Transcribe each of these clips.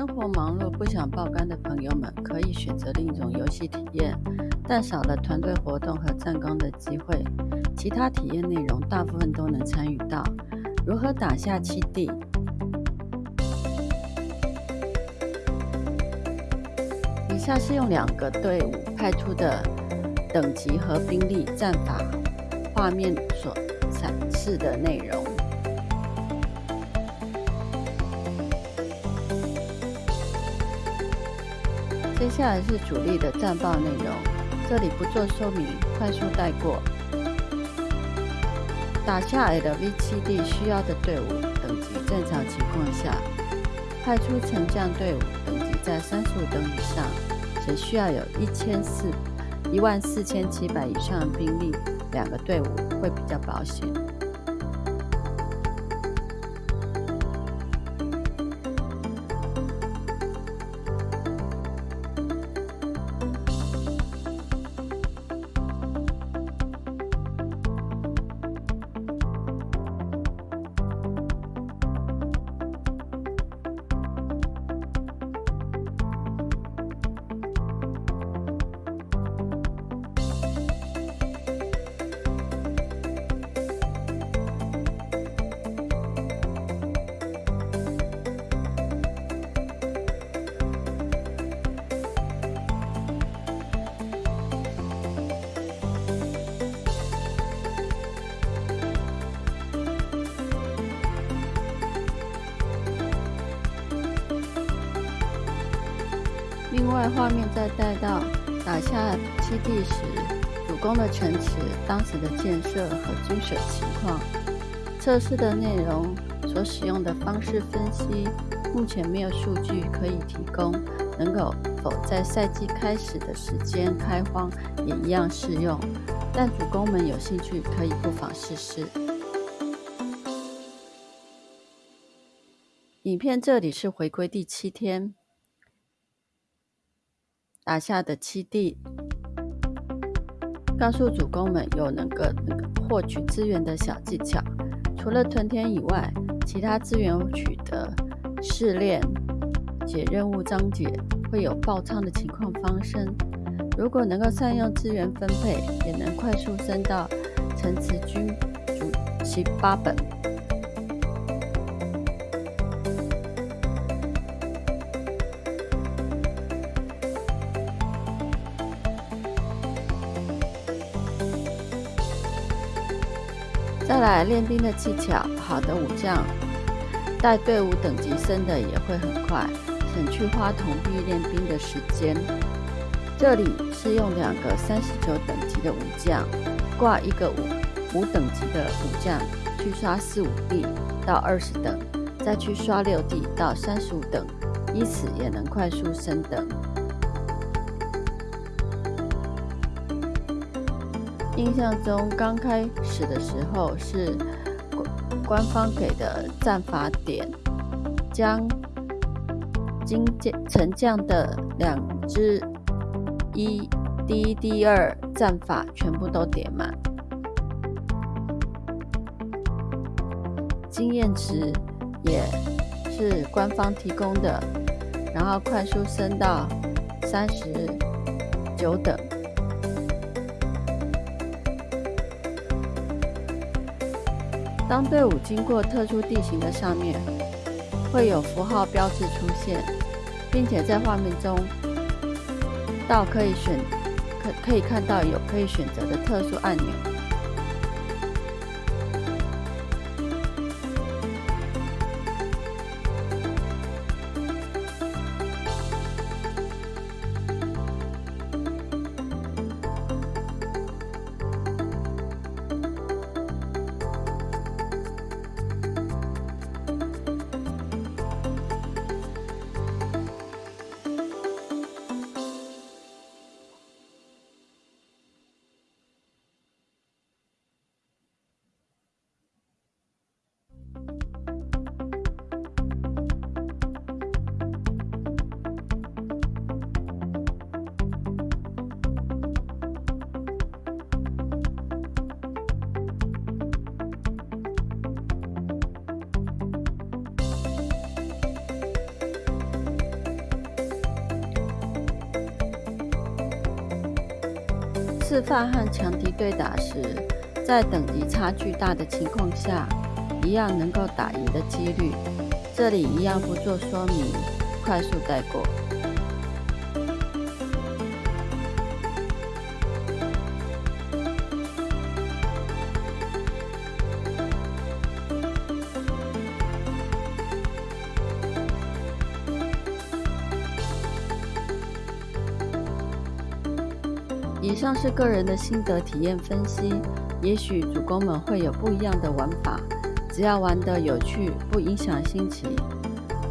生活忙碌不想爆肝的朋友们，可以选择另一种游戏体验，但少了团队活动和战功的机会。其他体验内容大部分都能参与到。如何打下七地？以下是用两个队伍派出的等级和兵力战法画面所展示的内容。接下来是主力的战报内容，这里不做说明，快速带过。打下 LV7D 需要的队伍等级正常情况下，派出沉降队伍等级在三十五等以上，则需要有一千四一万四千七百以上的兵力，两个队伍会比较保险。另外，画面再带到打下基地时，主攻的城池当时的建设和军水情况、测试的内容、所使用的方式分析，目前没有数据可以提供，能够否在赛季开始的时间开荒也一样适用。但主攻们有兴趣，可以不妨试试。影片这里是回归第七天。打下的七地，告诉主公们有能够获取资源的小技巧。除了屯田以外，其他资源取得、试炼、解任务章节会有爆仓的情况发生。如果能够善用资源分配，也能快速升到城池军主七八本。再来练兵的技巧，好的武将带队伍等级升的也会很快，省去花铜币练兵的时间。这里是用两个三十九等级的武将挂一个五五等级的武将去刷四五地到二十等，再去刷六地到三十五等，以此也能快速升等。印象中，刚开始的时候是官方给的战法点，将金将沉将的两只一第一、第二战法全部都点满，经验值也是官方提供的，然后快速升到三十九等。当队伍经过特殊地形的上面，会有符号标志出现，并且在画面中到可以选可可以看到有可以选择的特殊按钮。自发和强敌对打时，在等级差距大的情况下，一样能够打赢的几率，这里一样不做说明，快速带过。以上是个人的心得体验分析，也许主公们会有不一样的玩法，只要玩得有趣，不影响心情，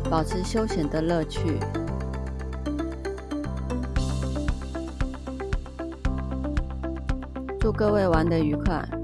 保持休闲的乐趣。祝各位玩得愉快！